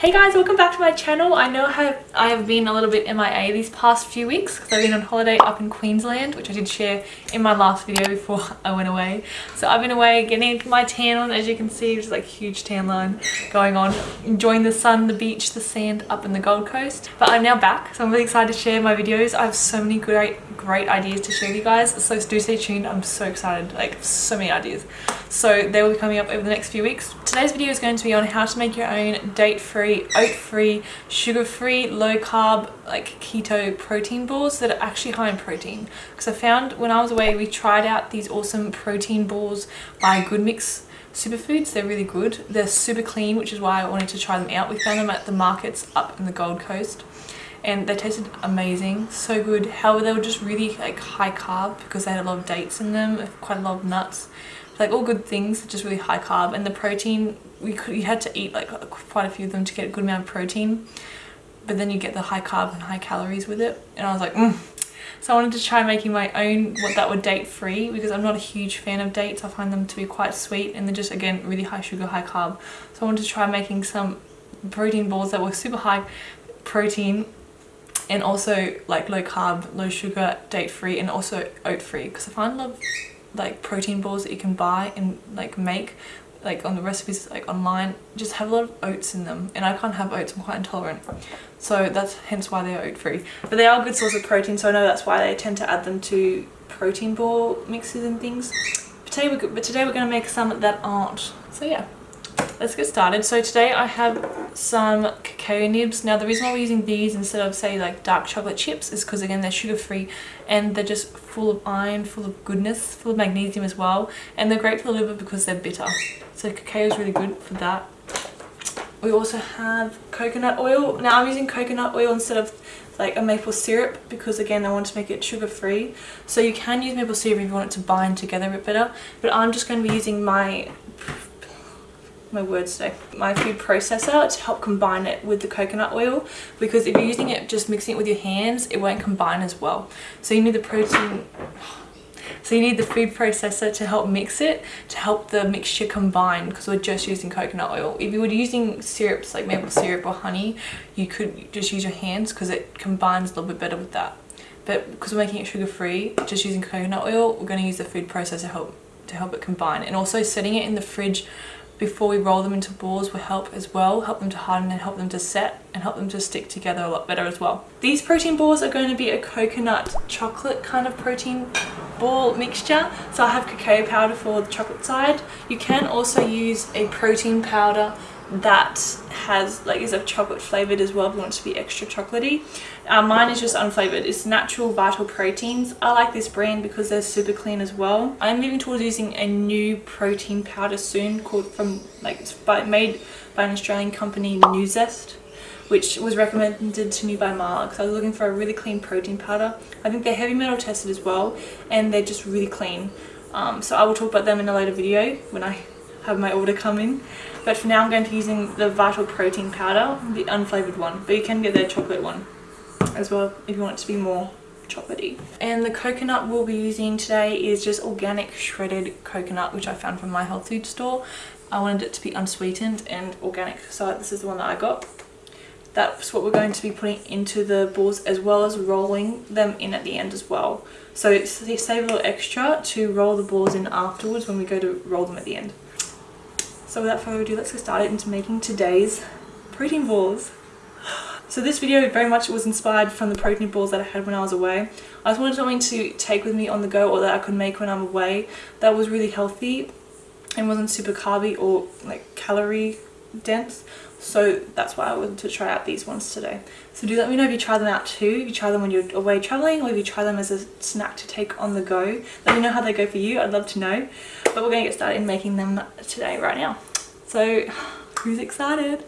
Hey guys, welcome back to my channel. I know I have, been a little bit MIA these past few weeks because I've been on holiday up in Queensland, which I did share in my last video before I went away. So I've been away getting my tan on, as you can see, is like a huge tan line going on, enjoying the sun, the beach, the sand up in the Gold Coast. But I'm now back, so I'm really excited to share my videos. I have so many great, great ideas to share with you guys, so do stay tuned. I'm so excited, like so many ideas. So they will be coming up over the next few weeks. Today's video is going to be on how to make your own date-free, oat-free, sugar-free, low-carb, like keto protein balls that are actually high in protein. Because I found when I was away, we tried out these awesome protein balls by Good Mix superfoods. They're really good. They're super clean which is why i wanted to try them out we found them at the markets up in the gold coast. And they tasted amazing. So good. However they were just really like high carb because they had a lot of dates in them quite a lot of nuts like all good things just really high carb and the protein we could you had to eat like quite a few of them to get a good amount of protein but then you get the high carb and high calories with it and I was like mm. so I wanted to try making my own what that would date free because I'm not a huge fan of dates I find them to be quite sweet and they're just again really high sugar high carb so I wanted to try making some protein balls that were super high protein and also like low carb low sugar date free and also oat free because I find of like protein balls that you can buy and like make like on the recipes like online just have a lot of oats in them. And I can't have oats I'm quite intolerant. So that's hence why they're oat free but they are a good source of protein so I know that's why they tend to add them to protein ball mixes and things. But today we're, but today we're going to make some that aren't. So yeah let's get started. So today I have some cacao nibs. Now the reason why we're using these instead of say like dark chocolate chips is because again they're sugar free and they're just full of iron full of goodness full of magnesium as well. And they're great for the liver because they're bitter. So cacao is really good for that. We also have coconut oil. Now I'm using coconut oil instead of like a maple syrup because again I want to make it sugar free so you can use maple syrup if you want it to bind together a bit better. But I'm just going to be using my my words today my food processor to help combine it with the coconut oil because if you're using it just mixing it with your hands it won't combine as well. So you need the protein so you need the food processor to help mix it to help the mixture combine because we're just using coconut oil. If you were using syrups like maple syrup or honey you could just use your hands because it combines a little bit better with that. But because we're making it sugar free just using coconut oil we're going to use the food processor help to help it combine. And also setting it in the fridge before we roll them into balls will help as well, help them to harden and help them to set and help them to stick together a lot better as well. These protein balls are going to be a coconut chocolate kind of protein ball mixture. So I have cacao powder for the chocolate side. You can also use a protein powder that has like is a chocolate flavored as well if you want to be extra chocolatey uh, mine is just unflavored it's natural vital proteins i like this brand because they're super clean as well i'm moving towards using a new protein powder soon called from like it's by, made by an australian company nuzest which was recommended to me by Mark. So I was looking for a really clean protein powder. I think they're heavy metal tested as well and they're just really clean. Um, so I will talk about them in a later video when I have my order come in. But for now I'm going to be using the Vital Protein Powder, the unflavoured one. But you can get the chocolate one as well if you want it to be more chocolatey. And the coconut we'll be using today is just organic shredded coconut which I found from my health food store. I wanted it to be unsweetened and organic so this is the one that I got. That's what we're going to be putting into the balls as well as rolling them in at the end as well. So save a little extra to roll the balls in afterwards when we go to roll them at the end. So without further ado, let's get started into making today's protein balls. So this video very much was inspired from the protein balls that I had when I was away. I just wanted something to take with me on the go or that I could make when I'm away that was really healthy and wasn't super carby or like calorie dense so that's why I wanted to try out these ones today. So do let me know if you try them out too, if you try them when you're away traveling or if you try them as a snack to take on the go. Let me know how they go for you, I'd love to know. But we're going to get started in making them today right now. So who's excited?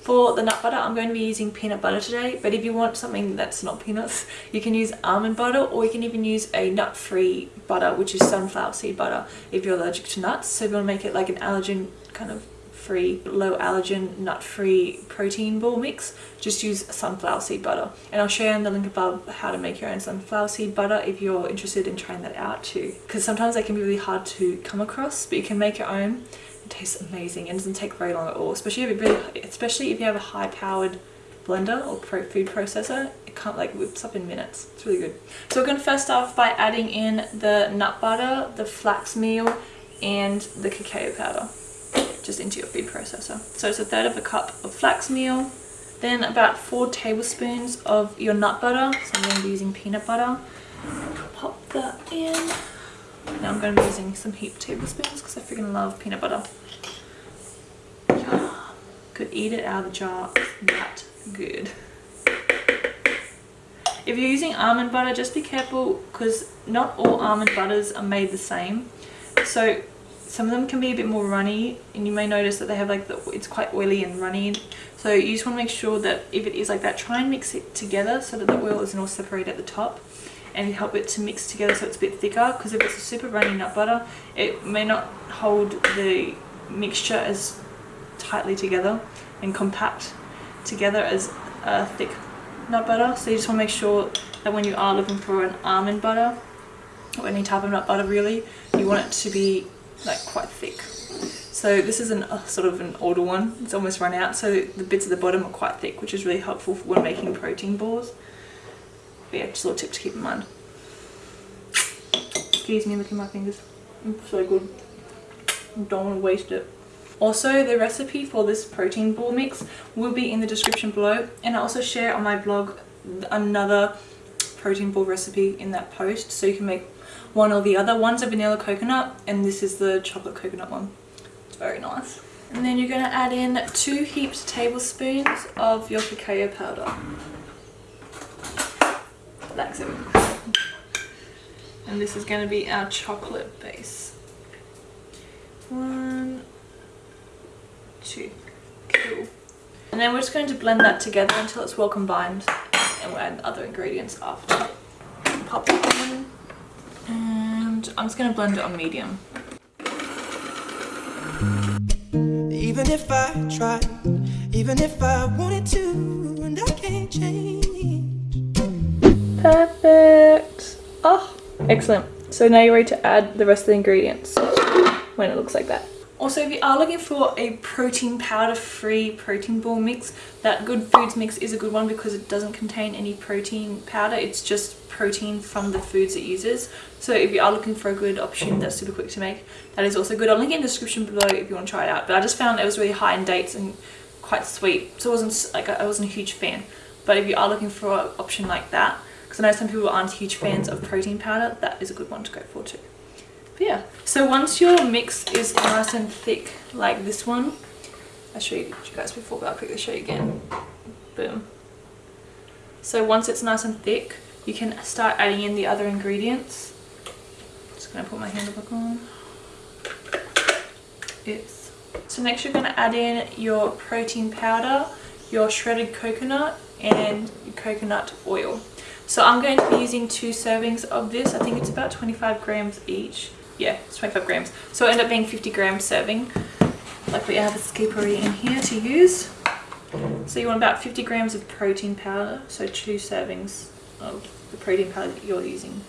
For the nut butter, I'm going to be using peanut butter today, but if you want something that's not peanuts, you can use almond butter or you can even use a nut-free butter, which is sunflower seed butter, if you're allergic to nuts. So if you want to make it like an allergen kind of free, low allergen, nut-free protein ball mix, just use sunflower seed butter. And I'll you in the link above how to make your own sunflower seed butter if you're interested in trying that out too. Because sometimes they can be really hard to come across, but you can make your own It tastes amazing and doesn't take very long at all, especially if, really, especially if you have a high-powered blender or food processor. It can't like whips up in minutes. It's really good. So we're going to first start off by adding in the nut butter, the flax meal, and the cacao powder just into your food processor. So it's a third of a cup of flax meal, then about four tablespoons of your nut butter. So I'm going to be using peanut butter. Pop that in. Now I'm going to be using some heaped tablespoons because I freaking love peanut butter. Could eat it out of the jar. That good. If you're using almond butter, just be careful because not all almond butters are made the same. So some of them can be a bit more runny and you may notice that they have like the, it's quite oily and runny. So you just want to make sure that if it is like that try and mix it together so that the oil isn't all separated at the top and help it to mix together so it's a bit thicker because if it's a super runny nut butter it may not hold the mixture as tightly together and compact together as a thick nut butter. So you just want to make sure that when you are looking for an almond butter or any type of nut butter really you want it to be like quite thick. So this is an, a sort of an older one. It's almost run out. So the bits at the bottom are quite thick which is really helpful when making protein balls. But yeah just a little tip to keep in mind. Excuse me at my fingers. It's so good. I don't want to waste it. Also the recipe for this protein ball mix will be in the description below. And I also share on my blog another protein ball recipe in that post. So you can make one or the other. One's a vanilla coconut and this is the chocolate coconut one. It's very nice. And then you're going to add in two heaped tablespoons of your cacao powder. Like so. And this is going to be our chocolate base. One, two, cool. And then we're just going to blend that together until it's well combined and we'll add other ingredients after. Pop it in and I'm just going to blend it on medium. Even if I tried, even if I wanted to, and I can't change. Perfect. Oh, excellent. So now you're ready to add the rest of the ingredients when it looks like that. Also, if you are looking for a protein powder-free protein ball mix, that Good Foods mix is a good one because it doesn't contain any protein powder. It's just protein from the foods it uses. So if you are looking for a good option that's super quick to make, that is also good. I'll link it in the description below if you want to try it out. But I just found it was really high in dates and quite sweet. So it wasn't like I wasn't a huge fan. But if you are looking for an option like that, because I know some people aren't huge fans of protein powder, that is a good one to go for too. Yeah, so once your mix is nice and thick like this one, I showed you guys before, but I'll quickly show you again. Boom. So once it's nice and thick, you can start adding in the other ingredients. Just gonna put my handle back on. Yes. So next you're gonna add in your protein powder, your shredded coconut, and coconut oil. So I'm going to be using two servings of this. I think it's about 25 grams each yeah, it's 25 grams. So it ended up being 50 grams serving. Luckily I have a skippery in here to use. So you want about 50 grams of protein powder, so two servings of the protein powder that you're using.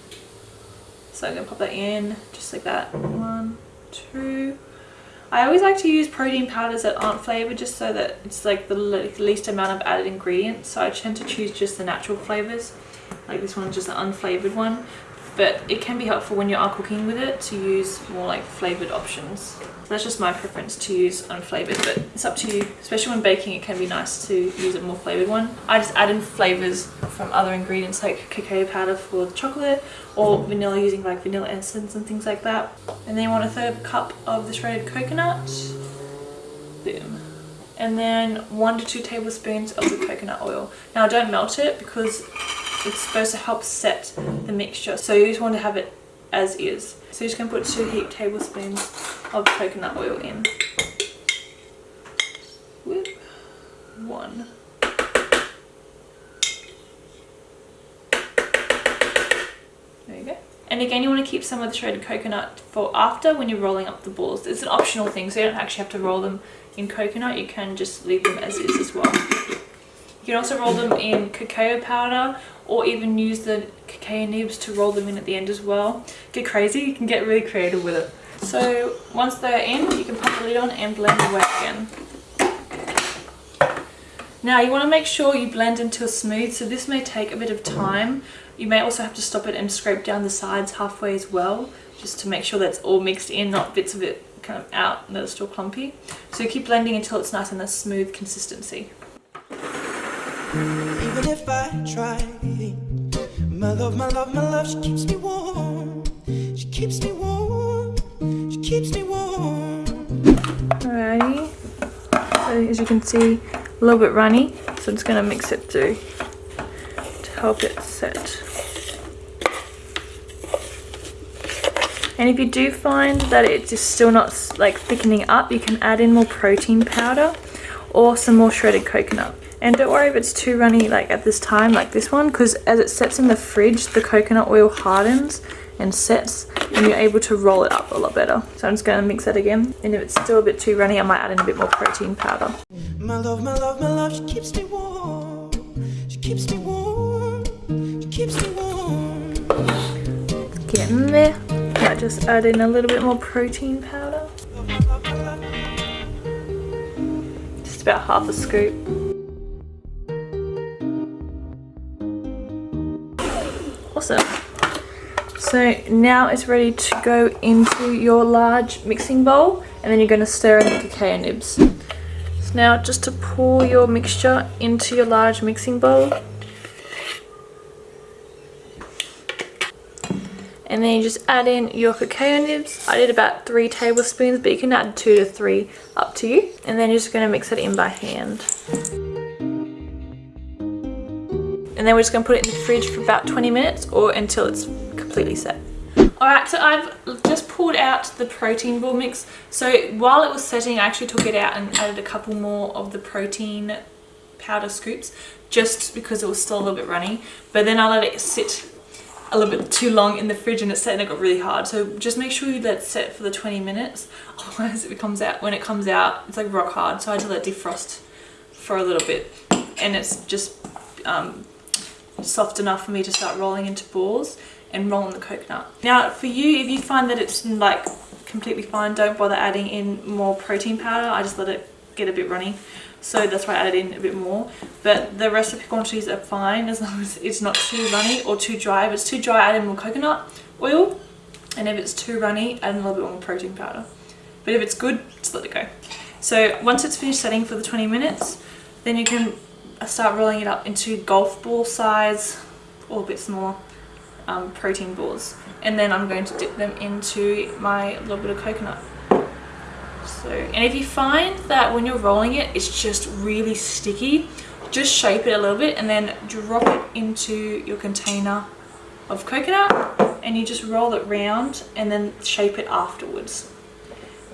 So I'm going to pop that in just like that. One, two. I always like to use protein powders that aren't flavoured just so that it's like the least amount of added ingredients. So I tend to choose just the natural flavours. Like this one's just an unflavoured one but it can be helpful when you are cooking with it to use more like flavored options. So that's just my preference to use unflavored, but it's up to you. Especially when baking, it can be nice to use a more flavored one. I just add in flavors from other ingredients like cacao powder for the chocolate or vanilla using like vanilla essence and things like that. And then you want a third cup of the shredded coconut. Boom and then one to two tablespoons of the coconut oil. Now don't melt it because it's supposed to help set the mixture. So you just want to have it as is. So you're just going to put two heaped tablespoons of coconut oil in. One. There you go. And again, you want to keep some of the shredded coconut for after when you're rolling up the balls. It's an optional thing, so you don't actually have to roll them in coconut. You can just leave them as is as well. You can also roll them in cacao powder or even use the cacao nibs to roll them in at the end as well. Get crazy, you can get really creative with it. So once they're in, you can pop the lid on and blend away again. Now you want to make sure you blend until smooth, so this may take a bit of time. You may also have to stop it and scrape down the sides halfway as well, just to make sure that's all mixed in, not bits of it kind of out and that are still clumpy. So keep blending until it's nice and a smooth consistency. Even if I try, my love, my love, my love, she keeps me warm. She keeps me warm. She keeps me warm. Alrighty. So as you can see, a little bit runny. So I'm just gonna mix it through to help it set. And if you do find that it's just still not like thickening up, you can add in more protein powder or some more shredded coconut. And don't worry if it's too runny like at this time, like this one, because as it sets in the fridge, the coconut oil hardens and sets and you're able to roll it up a lot better. So I'm just going to mix that again. And if it's still a bit too runny, I might add in a bit more protein powder. My love, my love, my love, she keeps me warm. She keeps me warm. She keeps me warm. getting there might just add in a little bit more protein powder. Just about half a scoop. So now it's ready to go into your large mixing bowl and then you're going to stir in the cacao nibs. So now just to pour your mixture into your large mixing bowl. And then you just add in your cacao nibs. I did about three tablespoons but you can add two to three up to you. And then you're just going to mix it in by hand and then we're just going to put it in the fridge for about 20 minutes or until it's completely set Alright, so I've just pulled out the protein ball mix. So while it was setting, I actually took it out and added a couple more of the protein powder scoops just because it was still a little bit runny. But then I let it sit a little bit too long in the fridge and it set and it got really hard. So just make sure you let it set for the 20 minutes. Otherwise it comes out, when it comes out, it's like rock hard. So I had to let it defrost for a little bit. And it's just um, soft enough for me to start rolling into balls and rolling the coconut. Now for you, if you find that it's mm, like completely fine, don't bother adding in more protein powder. I just let it get a bit runny. So that's why I added in a bit more. But the recipe quantities are fine as long as it's not too runny or too dry. If it's too dry add in more coconut oil. And if it's too runny add in a little bit more protein powder. But if it's good just let it go. So once it's finished setting for the 20 minutes then you can start rolling it up into golf ball size or a bit smaller um, protein balls. And then I'm going to dip them into my little bit of coconut. So and if you find that when you're rolling it it's just really sticky just shape it a little bit and then drop it into your container of coconut and you just roll it round and then shape it afterwards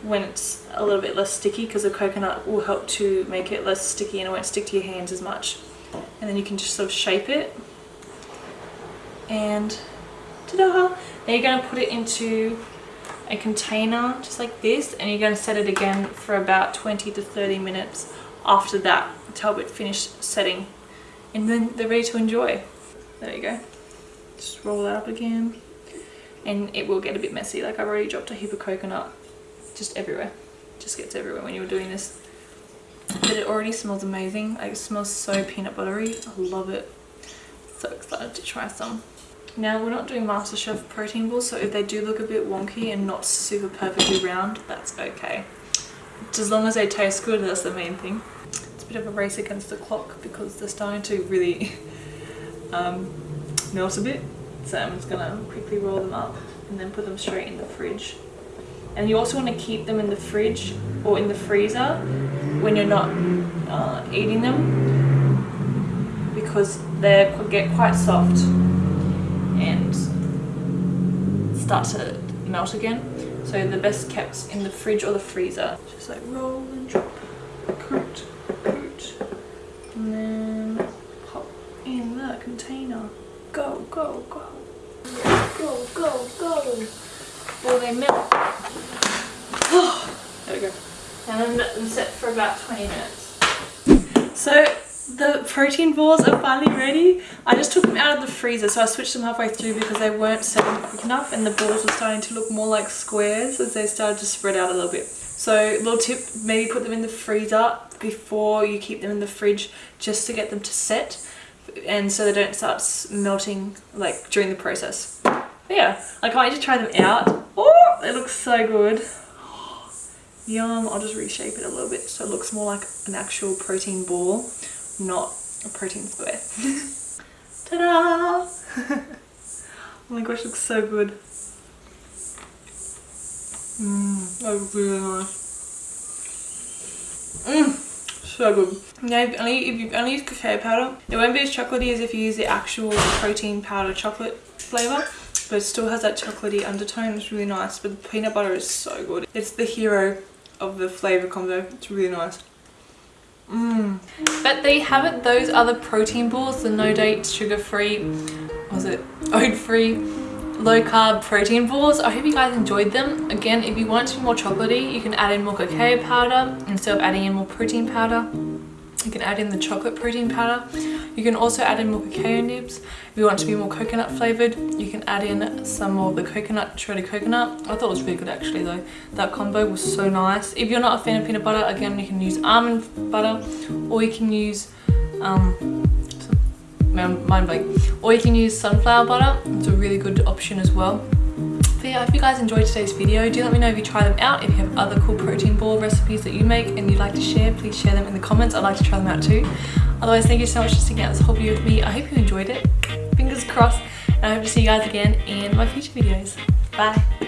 when it's a little bit less sticky because the coconut will help to make it less sticky and it won't stick to your hands as much. And then you can just sort of shape it. And ta-da! Then you're going to put it into a container just like this and you're going to set it again for about 20 to 30 minutes after that to help it finish setting. And then they're ready to enjoy. There you go. Just roll that up again. And it will get a bit messy like I've already dropped a heap of coconut just everywhere. Just gets everywhere when you're doing this. But it already smells amazing. Like it smells so peanut buttery. I love it. So excited to try some. Now we're not doing MasterChef protein balls so if they do look a bit wonky and not super perfectly round that's okay. As long as they taste good that's the main thing. It's a bit of a race against the clock because they're starting to really um, melt a bit. So I'm just gonna quickly roll them up and then put them straight in the fridge. And you also want to keep them in the fridge or in the freezer when you're not uh, eating them because they could get quite soft and start to melt again. So the best kept in the fridge or the freezer. Just like roll and drop, coat, coat, and then pop in the container. Go, go, go. Go, go, go. Before they melt. there we go. And then let them set for about 20 minutes. So The protein balls are finally ready. I just took them out of the freezer, so I switched them halfway through because they weren't setting quick enough and the balls were starting to look more like squares as they started to spread out a little bit. So little tip, maybe put them in the freezer before you keep them in the fridge just to get them to set and so they don't start melting like during the process. But yeah, I can't wait to try them out. Oh, they look so good. Yum, I'll just reshape it a little bit so it looks more like an actual protein ball, not a protein square. Ta-da! oh my gosh, looks so good. Mmm, that looks really nice. Mmm, so good. Yeah, if, only, if you only use cacao powder, it won't be as chocolatey as if you use the actual protein powder chocolate flavour but it still has that chocolatey undertone. It's really nice. But the peanut butter is so good. It's the hero of the flavour combo. It's really nice. Mmm. But they have it, those other protein balls, the no date, sugar free, was it oat free, low carb protein balls. I hope you guys enjoyed them. Again, if you want to be more chocolatey, you can add in more cacao powder instead of adding in more protein powder. You can add in the chocolate protein powder. You can also add in more cacao nibs. If you want to be more coconut flavored, you can add in some more of the coconut, shredded coconut. I thought it was really good actually though. That combo was so nice. If you're not a fan of peanut butter, again, you can use almond butter or you can use, um, mind blank, or you can use sunflower butter. It's a really good option as well. But yeah, I hope you guys enjoyed today's video. Do let me know if you try them out. If you have other cool protein ball recipes that you make and you'd like to share, please share them in the comments. I'd like to try them out too. Otherwise, thank you so much for sticking out this whole video with me. I hope you enjoyed it. Fingers crossed. And I hope to see you guys again in my future videos. Bye.